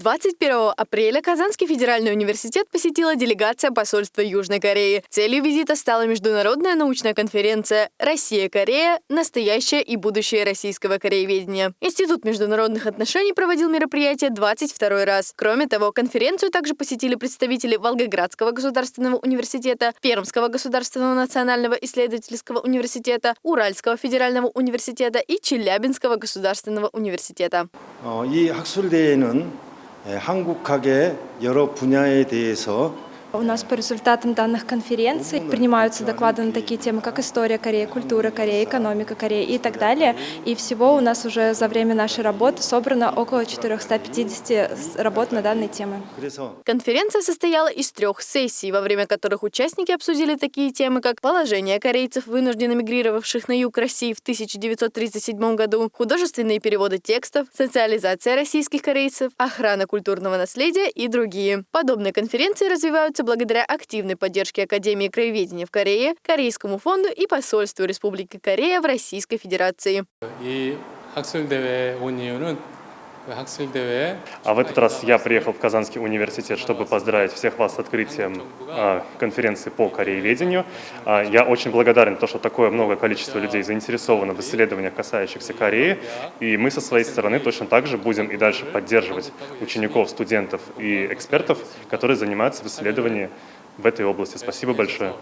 21 апреля Казанский федеральный университет посетила делегация посольства Южной Кореи. Целью визита стала международная научная конференция «Россия-Корея. Настоящее и будущее российского корееведения». Институт международных отношений проводил мероприятие 22 раз. Кроме того, конференцию также посетили представители Волгоградского государственного университета, Пермского государственного национального исследовательского университета, Уральского федерального университета и Челябинского государственного университета. 어, 이 학술대회는 예, 한국학의 여러 분야에 대해서 У нас по результатам данных конференций принимаются доклады на такие темы, как история Кореи, культура Кореи, экономика Кореи и так далее. И всего у нас уже за время нашей работы собрано около 450 работ на данной темы. Конференция состояла из трех сессий, во время которых участники обсудили такие темы, как положение корейцев, вынужденно мигрировавших на юг России в 1937 году, художественные переводы текстов, социализация российских корейцев, охрана культурного наследия и другие. Подобные конференции развиваются благодаря активной поддержке Академии краеведения в Корее, Корейскому фонду и посольству Республики Корея в Российской Федерации. А в этот раз я приехал в Казанский университет, чтобы поздравить всех вас с открытием а, конференции по корееведению. А, я очень благодарен, то, что такое много количество людей заинтересовано в исследованиях, касающихся Кореи. И мы со своей стороны точно так же будем и дальше поддерживать учеников, студентов и экспертов, которые занимаются в исследовании в этой области. Спасибо большое.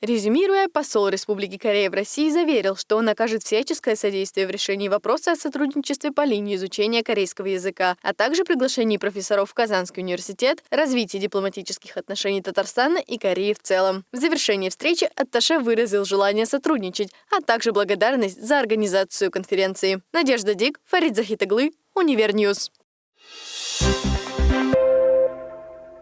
Резюмируя, посол Республики Корея в России заверил, что он окажет всяческое содействие в решении вопроса о сотрудничестве по линии изучения корейского языка, а также приглашении профессоров в Казанский университет, развитии дипломатических отношений Татарстана и Кореи в целом. В завершении встречи Атташе выразил желание сотрудничать, а также благодарность за организацию конференции. Надежда Дик, Фарид Захитаглы, Univer News.